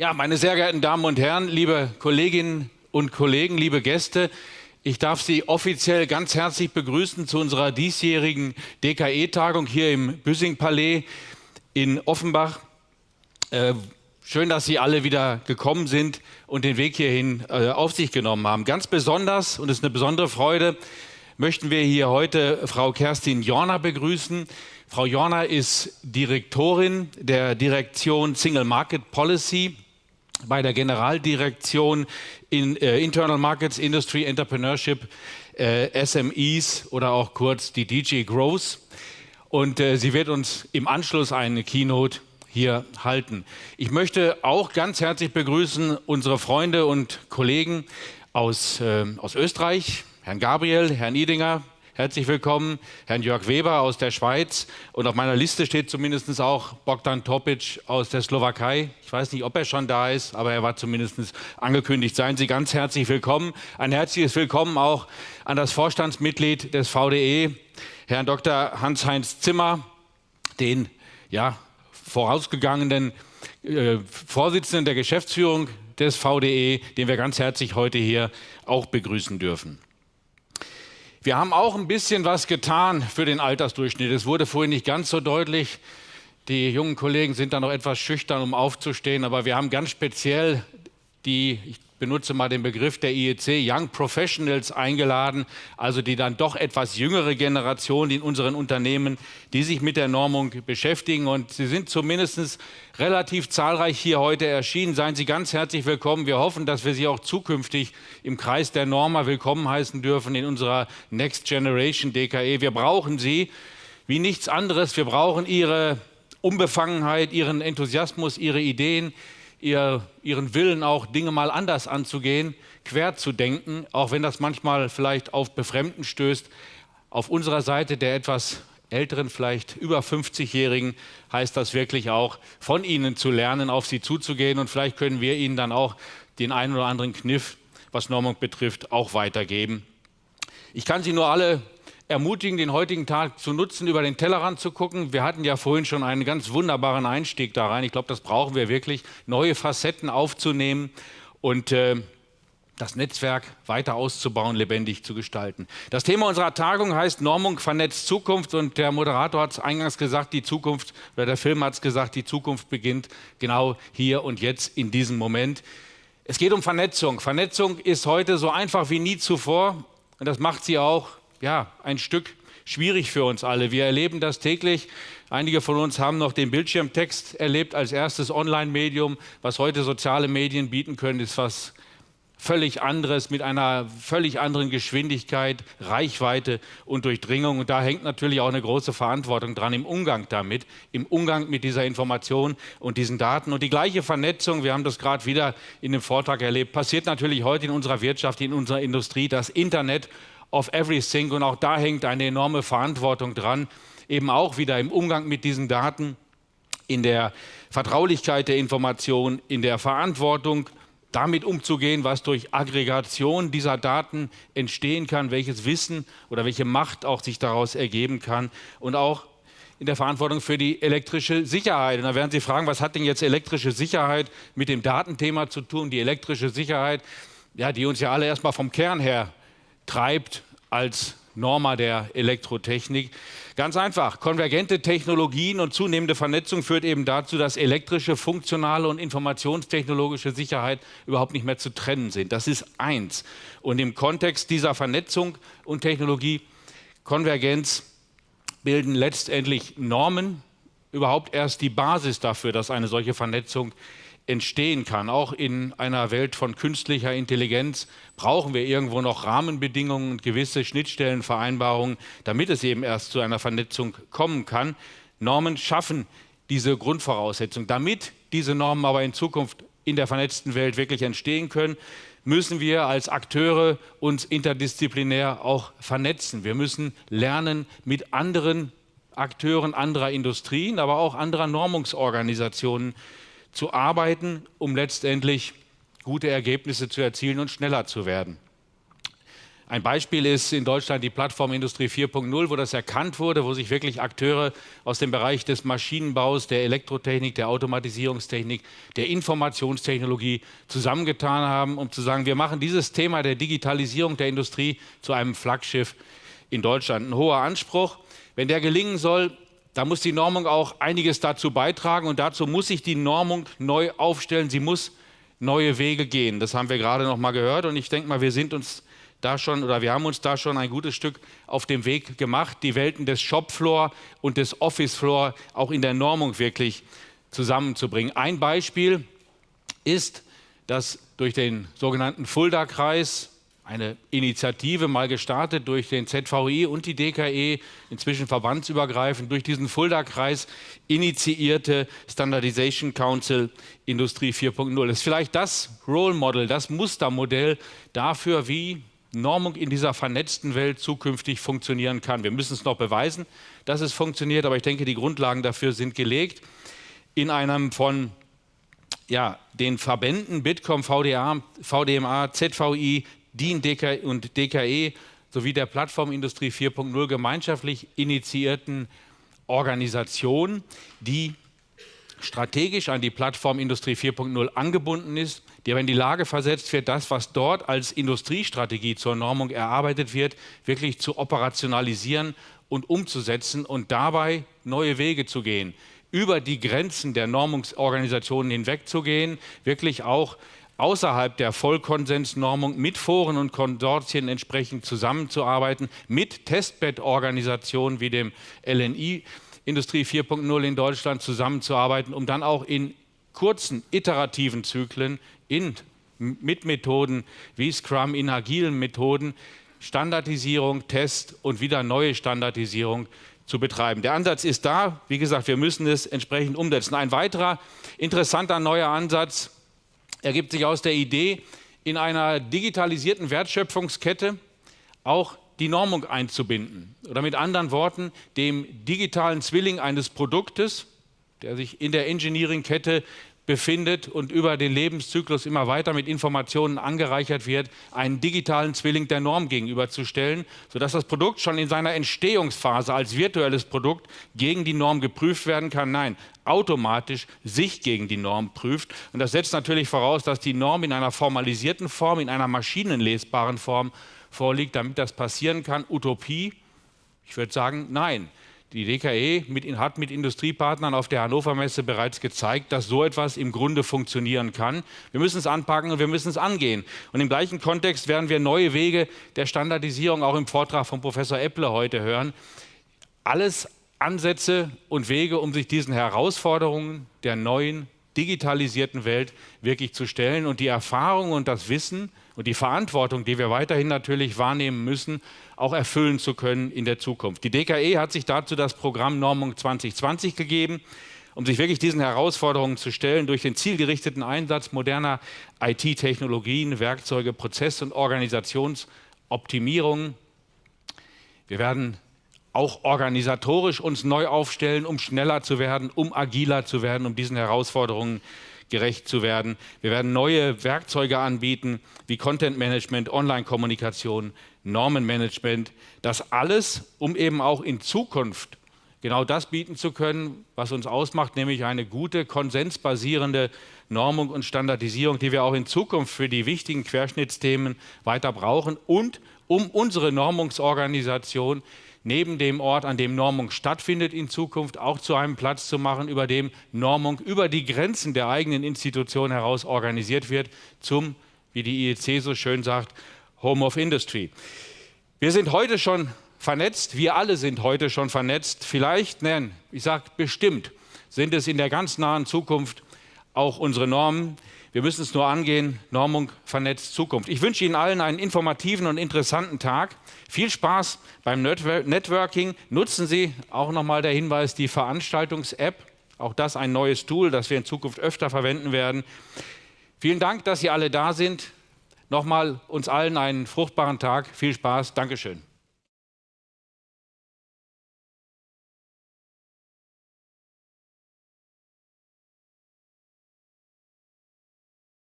Ja, meine sehr geehrten Damen und Herren, liebe Kolleginnen und Kollegen, liebe Gäste, ich darf Sie offiziell ganz herzlich begrüßen zu unserer diesjährigen DKE-Tagung hier im Büssing-Palais in Offenbach. Äh, schön, dass Sie alle wieder gekommen sind und den Weg hierhin äh, auf sich genommen haben. Ganz besonders, und es ist eine besondere Freude, möchten wir hier heute Frau Kerstin Jorner begrüßen. Frau Jorner ist Direktorin der Direktion Single Market Policy bei der Generaldirektion in äh, Internal Markets, Industry, Entrepreneurship, äh, SMEs oder auch kurz die DJ Growth. Und äh, sie wird uns im Anschluss eine Keynote hier halten. Ich möchte auch ganz herzlich begrüßen unsere Freunde und Kollegen aus, äh, aus Österreich, Herrn Gabriel, Herrn Idinger, Herzlich willkommen, Herrn Jörg Weber aus der Schweiz. Und auf meiner Liste steht zumindest auch Bogdan Topic aus der Slowakei. Ich weiß nicht, ob er schon da ist, aber er war zumindest angekündigt. Seien Sie ganz herzlich willkommen. Ein herzliches Willkommen auch an das Vorstandsmitglied des VDE, Herrn Dr. Hans-Heinz Zimmer, den ja, vorausgegangenen äh, Vorsitzenden der Geschäftsführung des VDE, den wir ganz herzlich heute hier auch begrüßen dürfen. Wir haben auch ein bisschen was getan für den Altersdurchschnitt. Es wurde vorhin nicht ganz so deutlich. Die jungen Kollegen sind da noch etwas schüchtern, um aufzustehen, aber wir haben ganz speziell die, benutze mal den Begriff der IEC, Young Professionals eingeladen, also die dann doch etwas jüngere Generation in unseren Unternehmen, die sich mit der Normung beschäftigen. Und sie sind zumindest relativ zahlreich hier heute erschienen. Seien Sie ganz herzlich willkommen. Wir hoffen, dass wir Sie auch zukünftig im Kreis der Norma willkommen heißen dürfen in unserer Next Generation DKE. Wir brauchen Sie wie nichts anderes. Wir brauchen Ihre Unbefangenheit, Ihren Enthusiasmus, Ihre Ideen, ihr, ihren Willen auch Dinge mal anders anzugehen, quer zu denken, auch wenn das manchmal vielleicht auf Befremden stößt. Auf unserer Seite der etwas älteren, vielleicht über 50-Jährigen, heißt das wirklich auch, von ihnen zu lernen, auf sie zuzugehen und vielleicht können wir ihnen dann auch den einen oder anderen Kniff, was Normung betrifft, auch weitergeben. Ich kann Sie nur alle ermutigen, den heutigen Tag zu nutzen, über den Tellerrand zu gucken. Wir hatten ja vorhin schon einen ganz wunderbaren Einstieg da rein. Ich glaube, das brauchen wir wirklich, neue Facetten aufzunehmen und äh, das Netzwerk weiter auszubauen, lebendig zu gestalten. Das Thema unserer Tagung heißt Normung vernetzt Zukunft und der Moderator hat es eingangs gesagt, die Zukunft, oder der Film hat es gesagt, die Zukunft beginnt genau hier und jetzt in diesem Moment. Es geht um Vernetzung. Vernetzung ist heute so einfach wie nie zuvor und das macht sie auch ja, ein Stück schwierig für uns alle. Wir erleben das täglich. Einige von uns haben noch den Bildschirmtext erlebt als erstes Online-Medium. Was heute soziale Medien bieten können, ist was völlig anderes, mit einer völlig anderen Geschwindigkeit, Reichweite und Durchdringung. Und da hängt natürlich auch eine große Verantwortung dran im Umgang damit, im Umgang mit dieser Information und diesen Daten. Und die gleiche Vernetzung, wir haben das gerade wieder in dem Vortrag erlebt, passiert natürlich heute in unserer Wirtschaft, in unserer Industrie. Das Internet of everything. Und auch da hängt eine enorme Verantwortung dran, eben auch wieder im Umgang mit diesen Daten, in der Vertraulichkeit der Information, in der Verantwortung, damit umzugehen, was durch Aggregation dieser Daten entstehen kann, welches Wissen oder welche Macht auch sich daraus ergeben kann und auch in der Verantwortung für die elektrische Sicherheit. Und da werden Sie fragen, was hat denn jetzt elektrische Sicherheit mit dem Datenthema zu tun? Die elektrische Sicherheit, ja, die uns ja alle erstmal vom Kern her treibt als Norma der Elektrotechnik. Ganz einfach, konvergente Technologien und zunehmende Vernetzung führt eben dazu, dass elektrische, funktionale und informationstechnologische Sicherheit überhaupt nicht mehr zu trennen sind. Das ist eins. Und im Kontext dieser Vernetzung und Technologie, Konvergenz, bilden letztendlich Normen überhaupt erst die Basis dafür, dass eine solche Vernetzung entstehen kann. Auch in einer Welt von künstlicher Intelligenz brauchen wir irgendwo noch Rahmenbedingungen und gewisse Schnittstellenvereinbarungen, damit es eben erst zu einer Vernetzung kommen kann. Normen schaffen diese Grundvoraussetzung. Damit diese Normen aber in Zukunft in der vernetzten Welt wirklich entstehen können, müssen wir als Akteure uns interdisziplinär auch vernetzen. Wir müssen lernen, mit anderen Akteuren anderer Industrien, aber auch anderer Normungsorganisationen zu arbeiten, um letztendlich gute Ergebnisse zu erzielen und schneller zu werden. Ein Beispiel ist in Deutschland die Plattform Industrie 4.0, wo das erkannt wurde, wo sich wirklich Akteure aus dem Bereich des Maschinenbaus, der Elektrotechnik, der Automatisierungstechnik, der Informationstechnologie zusammengetan haben, um zu sagen, wir machen dieses Thema der Digitalisierung der Industrie zu einem Flaggschiff in Deutschland. Ein hoher Anspruch. Wenn der gelingen soll, da muss die Normung auch einiges dazu beitragen und dazu muss sich die Normung neu aufstellen. Sie muss neue Wege gehen. Das haben wir gerade noch mal gehört und ich denke mal, wir sind uns da schon oder wir haben uns da schon ein gutes Stück auf dem Weg gemacht, die Welten des Shopfloor und des Officefloor auch in der Normung wirklich zusammenzubringen. Ein Beispiel ist, dass durch den sogenannten Fulda-Kreis eine Initiative mal gestartet durch den ZVI und die DKE, inzwischen verbandsübergreifend, durch diesen Fulda-Kreis initiierte Standardization Council Industrie 4.0. Das ist vielleicht das Role Model, das Mustermodell dafür, wie Normung in dieser vernetzten Welt zukünftig funktionieren kann. Wir müssen es noch beweisen, dass es funktioniert, aber ich denke, die Grundlagen dafür sind gelegt. In einem von ja, den Verbänden Bitkom, VDA, VDMA, ZVI, DIN und DKE sowie der Plattformindustrie 4.0 gemeinschaftlich initiierten Organisation, die strategisch an die Plattform Industrie 4.0 angebunden ist, die aber in die Lage versetzt wird, das, was dort als Industriestrategie zur Normung erarbeitet wird, wirklich zu operationalisieren und umzusetzen und dabei neue Wege zu gehen, über die Grenzen der Normungsorganisationen hinwegzugehen, wirklich auch außerhalb der Vollkonsensnormung mit Foren und Konsortien entsprechend zusammenzuarbeiten, mit Testbettorganisationen wie dem LNI Industrie 4.0 in Deutschland zusammenzuarbeiten, um dann auch in kurzen, iterativen Zyklen in, mit Methoden wie Scrum, in agilen Methoden Standardisierung, Test und wieder neue Standardisierung zu betreiben. Der Ansatz ist da. Wie gesagt, wir müssen es entsprechend umsetzen. Ein weiterer interessanter neuer Ansatz ergibt sich aus der Idee, in einer digitalisierten Wertschöpfungskette auch die Normung einzubinden. Oder mit anderen Worten, dem digitalen Zwilling eines Produktes, der sich in der Engineering-Kette befindet und über den Lebenszyklus immer weiter mit Informationen angereichert wird, einen digitalen Zwilling der Norm gegenüberzustellen, sodass das Produkt schon in seiner Entstehungsphase als virtuelles Produkt gegen die Norm geprüft werden kann. Nein, automatisch sich gegen die Norm prüft. Und das setzt natürlich voraus, dass die Norm in einer formalisierten Form, in einer maschinenlesbaren Form vorliegt, damit das passieren kann. Utopie? Ich würde sagen, nein. Die DKE mit, hat mit Industriepartnern auf der Hannover Messe bereits gezeigt, dass so etwas im Grunde funktionieren kann. Wir müssen es anpacken und wir müssen es angehen. Und im gleichen Kontext werden wir neue Wege der Standardisierung auch im Vortrag von Professor Epple heute hören. Alles Ansätze und Wege, um sich diesen Herausforderungen der neuen digitalisierten Welt wirklich zu stellen und die Erfahrung und das Wissen und die Verantwortung, die wir weiterhin natürlich wahrnehmen müssen, auch erfüllen zu können in der Zukunft. Die DKE hat sich dazu das Programm Normung 2020 gegeben, um sich wirklich diesen Herausforderungen zu stellen, durch den zielgerichteten Einsatz moderner IT-Technologien, Werkzeuge, Prozess- und Organisationsoptimierung. Wir werden auch organisatorisch uns neu aufstellen, um schneller zu werden, um agiler zu werden, um diesen Herausforderungen gerecht zu werden. Wir werden neue Werkzeuge anbieten, wie Content Management, Online-Kommunikation, Normenmanagement. Das alles, um eben auch in Zukunft genau das bieten zu können, was uns ausmacht, nämlich eine gute, konsensbasierende Normung und Standardisierung, die wir auch in Zukunft für die wichtigen Querschnittsthemen weiter brauchen und um unsere Normungsorganisation neben dem Ort, an dem Normung stattfindet, in Zukunft auch zu einem Platz zu machen, über dem Normung über die Grenzen der eigenen Institution heraus organisiert wird, zum, wie die IEC so schön sagt, Home of Industry. Wir sind heute schon vernetzt, wir alle sind heute schon vernetzt. Vielleicht, nein, ich sage bestimmt, sind es in der ganz nahen Zukunft auch unsere Normen. Wir müssen es nur angehen, Normung vernetzt Zukunft. Ich wünsche Ihnen allen einen informativen und interessanten Tag. Viel Spaß beim Networking. Nutzen Sie auch nochmal der Hinweis, die Veranstaltungs-App. Auch das ein neues Tool, das wir in Zukunft öfter verwenden werden. Vielen Dank, dass Sie alle da sind. Nochmal uns allen einen fruchtbaren Tag. Viel Spaß. Dankeschön.